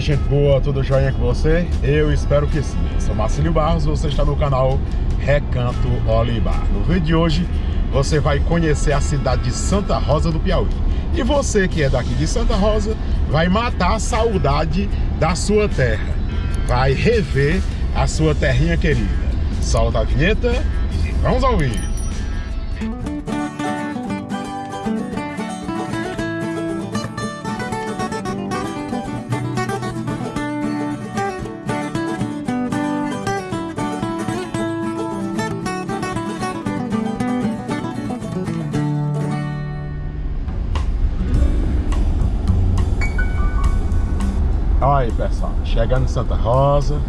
Gente boa, tudo jóia com você? Eu espero que sim. Eu sou Marcelo Barros, você está no canal Recanto Olivar. No vídeo de hoje, você vai conhecer a cidade de Santa Rosa do Piauí. E você que é daqui de Santa Rosa, vai matar a saudade da sua terra. Vai rever a sua terrinha querida. Solta a vinheta e vamos ouvir. Olha chegando em Santa Rosa.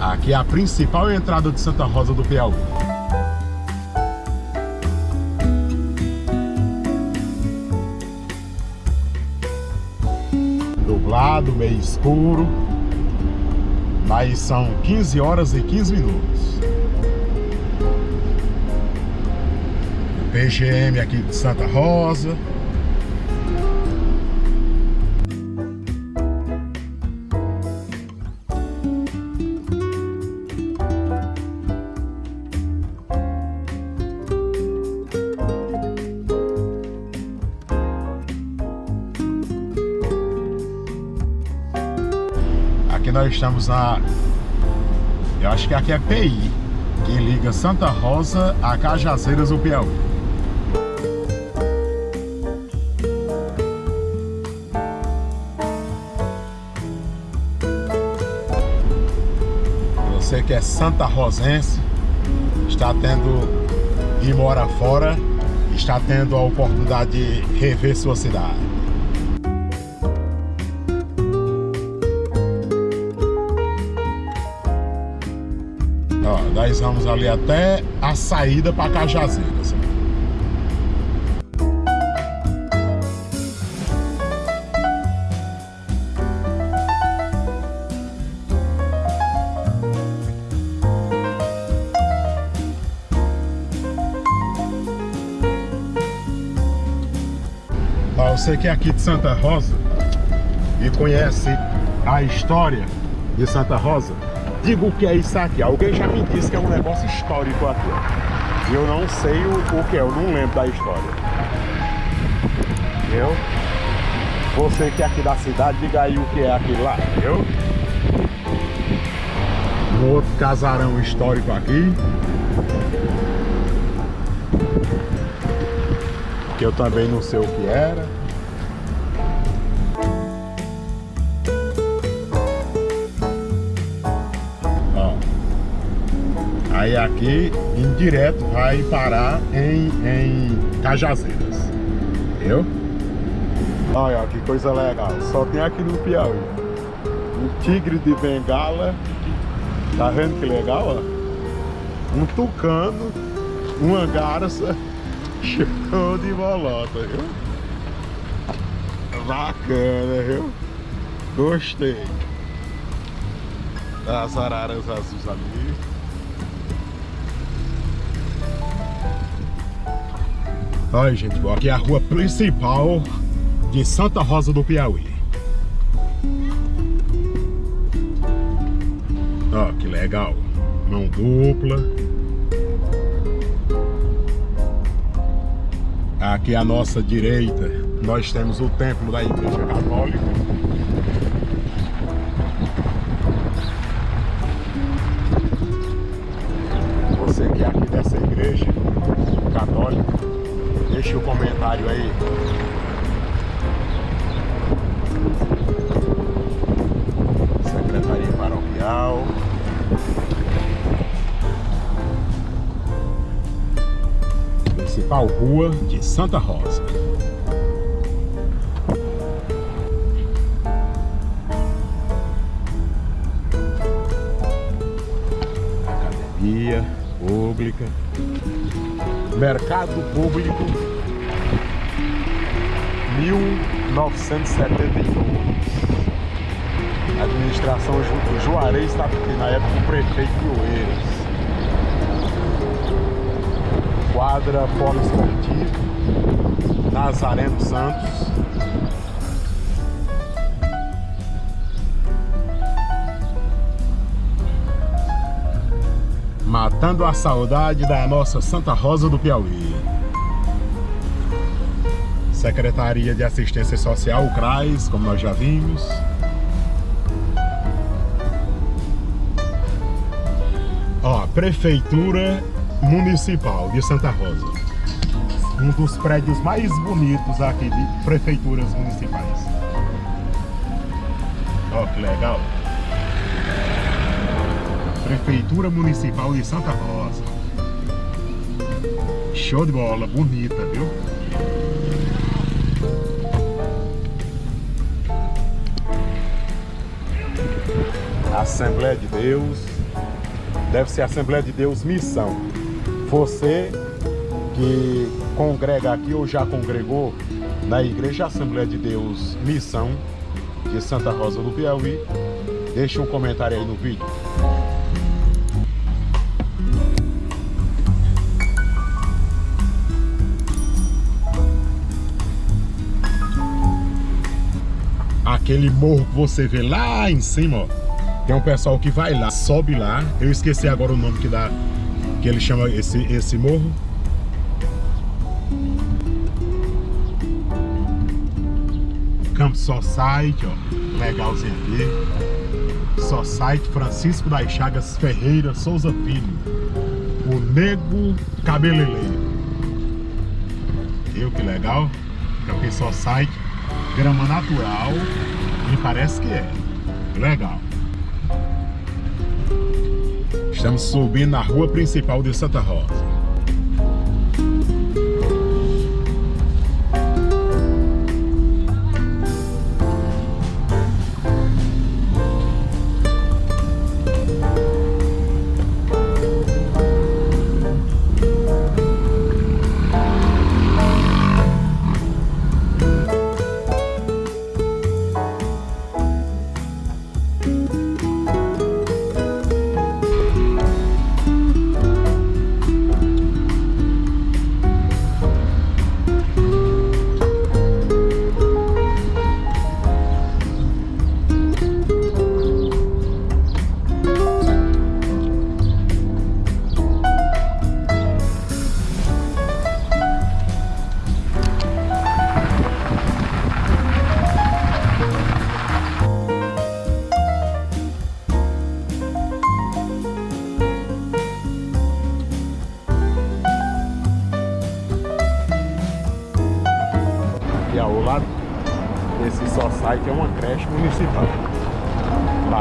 Aqui é a principal entrada de Santa Rosa do Piauí. Nublado, meio escuro. Mas são 15 horas e 15 minutos. PGM aqui de Santa Rosa. Nós estamos na... Eu acho que aqui é PI, que liga Santa Rosa a Cajazeiras do Piauí. Você que é Santa Rosense, está tendo e mora fora, está tendo a oportunidade de rever sua cidade. Nós vamos ali até a saída para Cajazeiras. Você que é aqui de Santa Rosa e conhece a história de Santa Rosa, digo o que é isso aqui. Alguém já me disse que é um negócio histórico aqui. E eu não sei o, o que é, eu não lembro da história. Eu? Você que é aqui da cidade, diga aí o que é aquilo lá, viu? Um outro casarão histórico aqui. Que eu também não sei o que era. Aí aqui, em direto, vai parar em, em Cajazeiras. Viu? Olha, que coisa legal. Só tem aqui no Piauí. Um tigre de bengala. Tá vendo que legal, ó? Um tucano, uma garça, show de bolota, viu? Bacana, viu? Gostei. Das araras azuis ali. Olha, gente, aqui é a rua principal de Santa Rosa do Piauí. Ó, que legal. Mão dupla. Aqui à nossa direita, nós temos o templo da Igreja Católica. Você que é aqui dessa igreja Deixe o comentário aí. Secretaria Paroquial. Principal Rua de Santa Rosa. Academia Pública. Mercado Público 1971. A administração Ju Juarez estava aqui, na época o prefeito de Oeiras. Quadra Polo Esportivo, Nazareno Santos. Matando a saudade da nossa Santa Rosa do Piauí. Secretaria de Assistência Social, o CRAS, como nós já vimos. Ó, Prefeitura Municipal de Santa Rosa. Um dos prédios mais bonitos aqui de prefeituras municipais. Ó, que legal. Prefeitura Municipal de Santa Rosa. Show de bola, bonita, viu? Assembleia de Deus. Deve ser Assembleia de Deus Missão. Você que congrega aqui ou já congregou na Igreja Assembleia de Deus Missão de Santa Rosa do Piauí, deixe um comentário aí no vídeo. Aquele morro que você vê lá em cima, ó, tem um pessoal que vai lá, sobe lá. Eu esqueci agora o nome que dá, que ele chama esse, esse morro. Camp Society, ó, legalzinho aqui. Society Francisco das Chagas Ferreira Souza Filho. O Nego Cabeleleiro. Viu que legal? Camp Society, grama natural. Me parece que é. Legal. Estamos subindo na rua principal de Santa Rosa.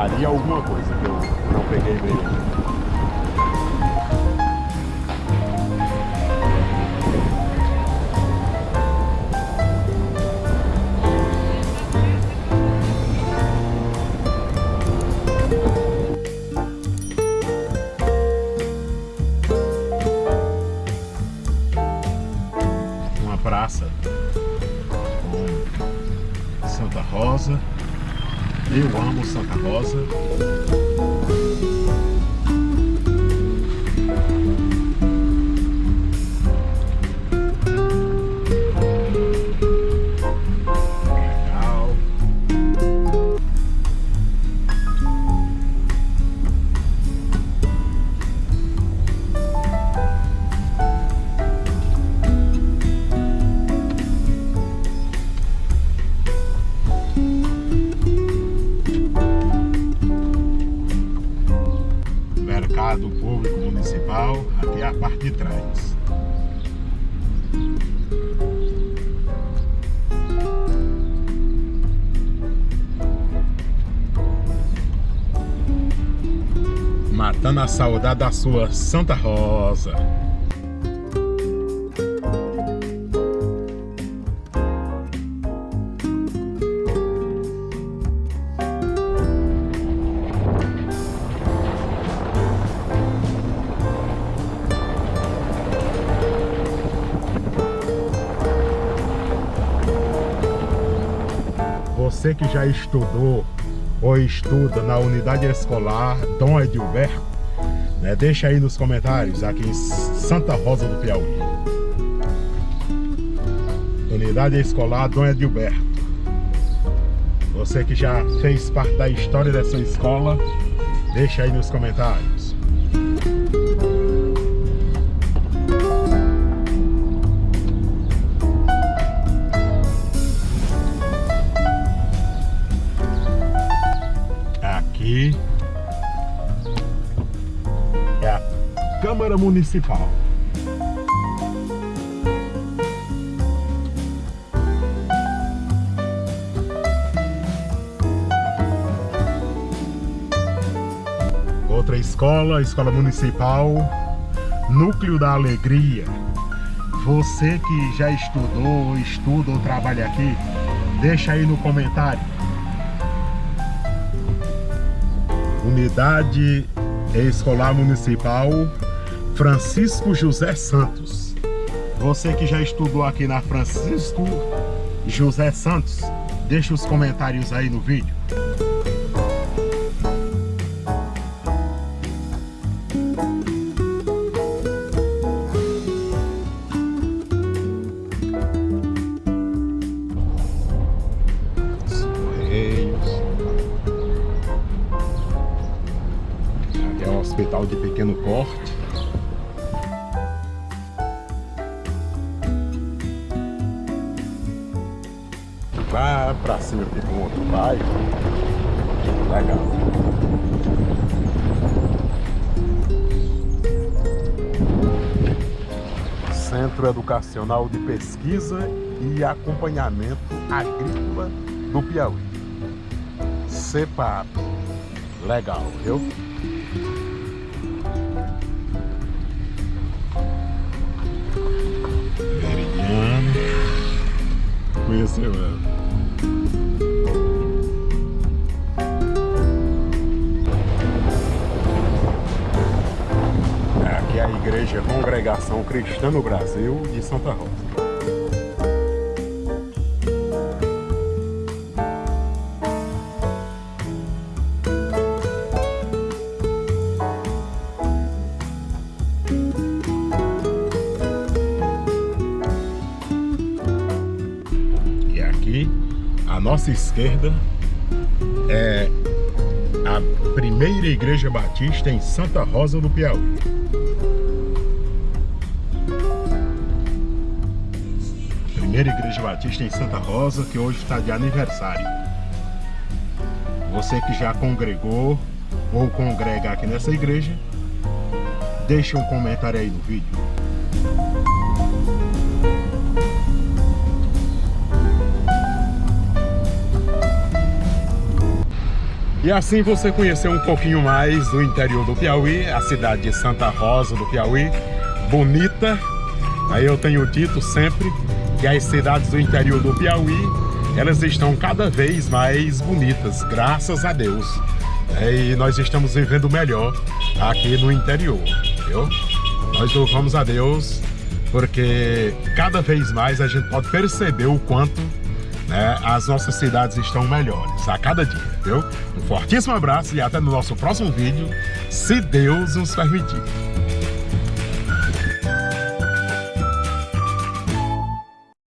Ah, de alguma coisa. Municipal, aqui é a parte de trás. Matando a saudade da sua Santa Rosa. Você que já estudou ou estuda na unidade escolar Dom Edilberto, né, deixa aí nos comentários aqui em Santa Rosa do Piauí. Unidade escolar Dom Edilberto. Você que já fez parte da história dessa escola, deixa aí nos comentários. aí é a Câmara Municipal. Outra escola, Escola Municipal, Núcleo da Alegria. Você que já estudou, estuda ou trabalha aqui, deixa aí no comentário Unidade Escolar Municipal Francisco José Santos. Você que já estudou aqui na Francisco José Santos, deixa os comentários aí no vídeo. Pequeno porte. Lá pra cima aqui com outro bairro. Legal. Centro Educacional de Pesquisa e Acompanhamento Agrícola do Piauí. CEPAP. Legal, viu? Conheceu ela. Aqui é a Igreja Congregação Cristã no Brasil de Santa Rosa. À nossa esquerda é a primeira igreja batista em Santa Rosa do Piauí. Primeira igreja batista em Santa Rosa, que hoje está de aniversário. Você que já congregou ou congrega aqui nessa igreja, deixe um comentário aí no vídeo. E assim você conheceu um pouquinho mais do interior do Piauí, a cidade de Santa Rosa do Piauí, bonita. Aí eu tenho dito sempre que as cidades do interior do Piauí, elas estão cada vez mais bonitas, graças a Deus. É, e nós estamos vivendo melhor aqui no interior, viu? Nós louvamos a Deus porque cada vez mais a gente pode perceber o quanto né, as nossas cidades estão melhores a cada dia, viu? Um fortíssimo abraço e até no nosso próximo vídeo, se Deus nos permitir.